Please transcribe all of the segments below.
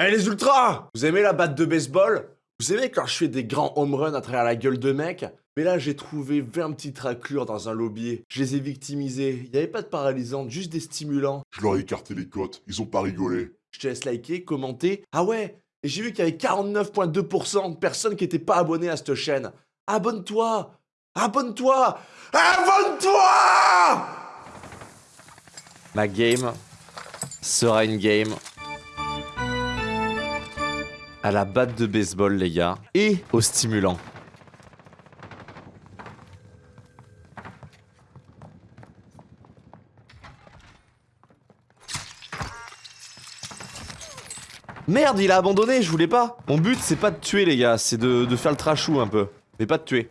Allez les ultras Vous aimez la batte de baseball? Vous aimez quand je fais des grands home runs à travers la gueule de mec? Mais là j'ai trouvé 20 petites raclures dans un lobby. Je les ai victimisés. Il n'y avait pas de paralysante, juste des stimulants. Je leur ai écarté les côtes, ils ont pas rigolé. Je te laisse liker, commenter. Ah ouais Et j'ai vu qu'il y avait 49,2% de personnes qui n'étaient pas abonnées à cette chaîne. Abonne-toi Abonne-toi Abonne-toi Ma game sera une game à la batte de baseball, les gars, et au stimulant. Merde, il a abandonné, je voulais pas. Mon but, c'est pas de tuer, les gars, c'est de, de faire le trashou un peu. Mais pas de tuer.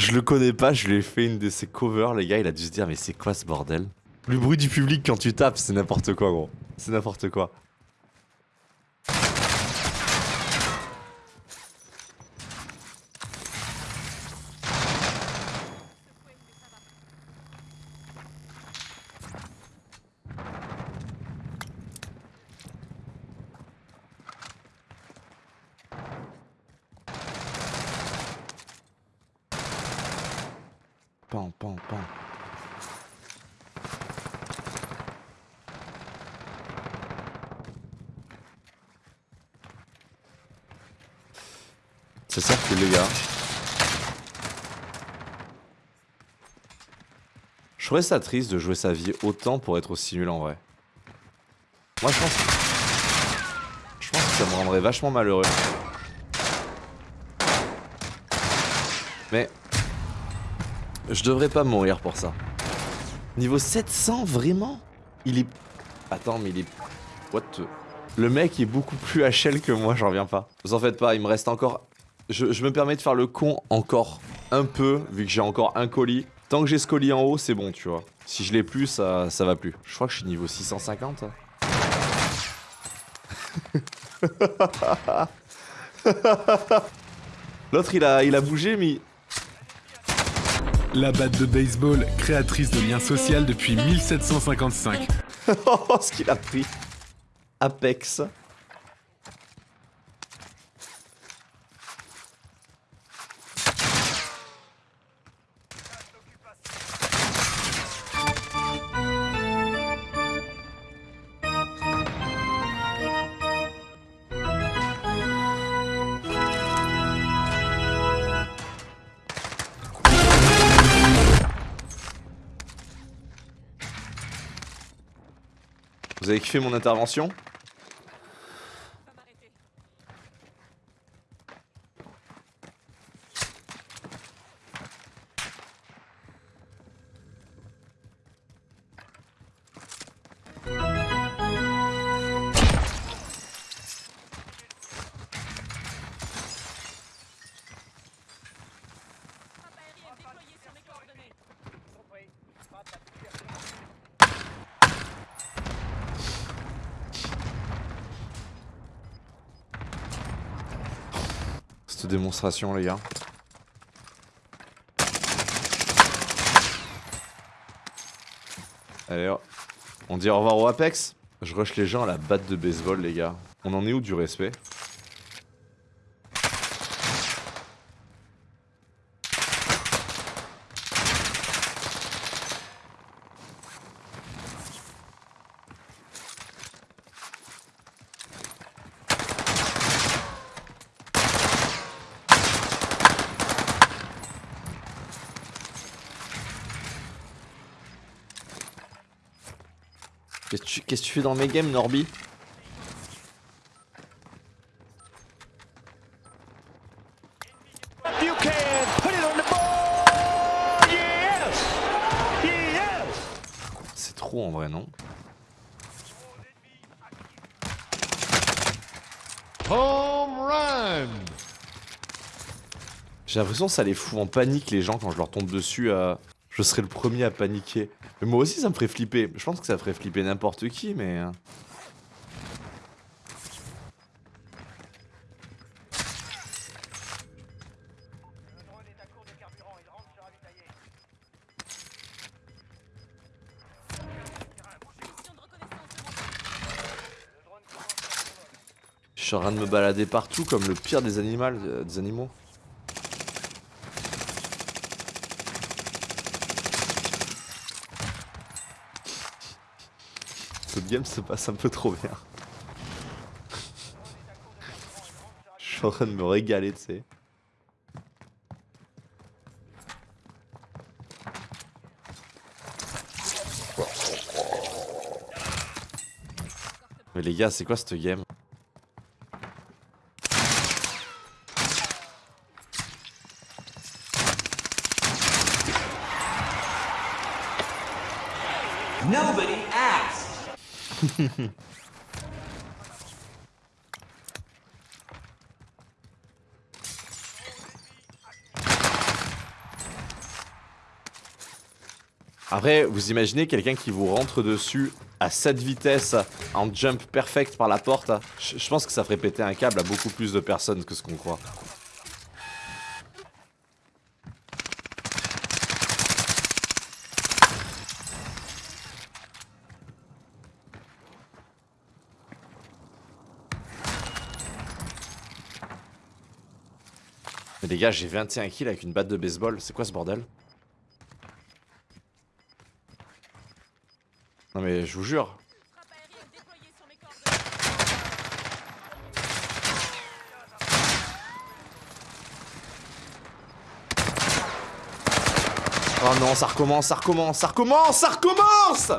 Je le connais pas, je lui ai fait une de ses covers, les gars, il a dû se dire mais c'est quoi ce bordel? Le bruit du public quand tu tapes, c'est n'importe quoi gros. C'est n'importe quoi. Pan, pan, pan. C'est ça que les gars. Je trouvais ça triste de jouer sa vie autant pour être aussi nul en vrai. Moi je pense... Je pense que ça me rendrait vachement malheureux. Mais... Je devrais pas mourir pour ça. Niveau 700, vraiment? Il est... Attends, mais il est... What the... Le mec est beaucoup plus HL que moi, j'en reviens pas. Vous en faites pas, il me reste encore... Je, me permets de faire le con encore un peu, vu que j'ai encore un colis. Tant que j'ai ce colis en haut, c'est bon, tu vois. Si je l'ai plus, ça, ça va plus. Je crois que je suis niveau 650. L'autre, il a, il a bougé, mais... La batte de baseball, créatrice de liens sociaux depuis 1755. Oh, ce qu'il a pris. Apex. Vous avez kiffé mon intervention? Démonstration les gars. Allez. On dit au revoir au Apex Je rush les gens à la batte de baseball les gars. On en est où du respect? Qu'est-ce que tu, fais dans mes games, Norby? C'est trop en vrai, non! J'ai l'impression que ça les fout en panique les gens quand je leur tombe dessus. euh, je serais le premier à paniquer. Mais moi aussi ça me ferait flipper. Je pense que ça ferait flipper n'importe qui, mais... euh, Je suis en train de me balader partout comme le pire des animaux. euh, des animaux. Cette game se passe un peu trop bien. Je suis en train de me régaler, tu sais. Mais les gars, c'est quoi cette game? Après, vous imaginez quelqu'un qui vous rentre dessus à cette vitesse, en jump perfect par la porte Je pense que ça ferait péter un câble à beaucoup plus de personnes que ce qu'on croit. Mais les gars, j'ai 21 kills avec une batte de baseball, c'est quoi ce bordel? Non mais je vous jure. Oh non, ça recommence, ça recommence, ça recommence, ça recommence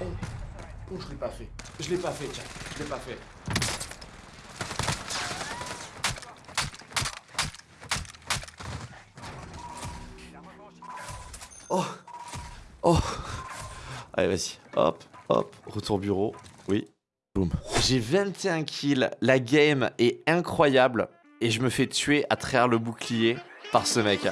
Oh, oh je l'ai pas fait. Je l'ai pas fait, tiens. Je l'ai pas fait. Oh Allez, vas-y. Hop, hop. Retour bureau. Oui. Boum. J'ai 21 kills. La game est incroyable. Et je me fais tuer à travers le bouclier par ce mec.